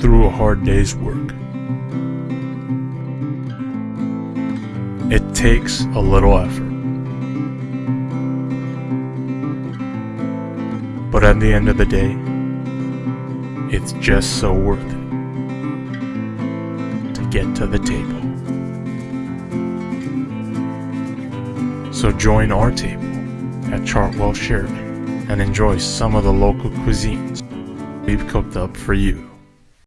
through a hard day's work. It takes a little effort. But at the end of the day, it's just so worth it to get to the table. So join our table at Chartwell Sheridan and enjoy some of the local cuisines we've cooked up for you.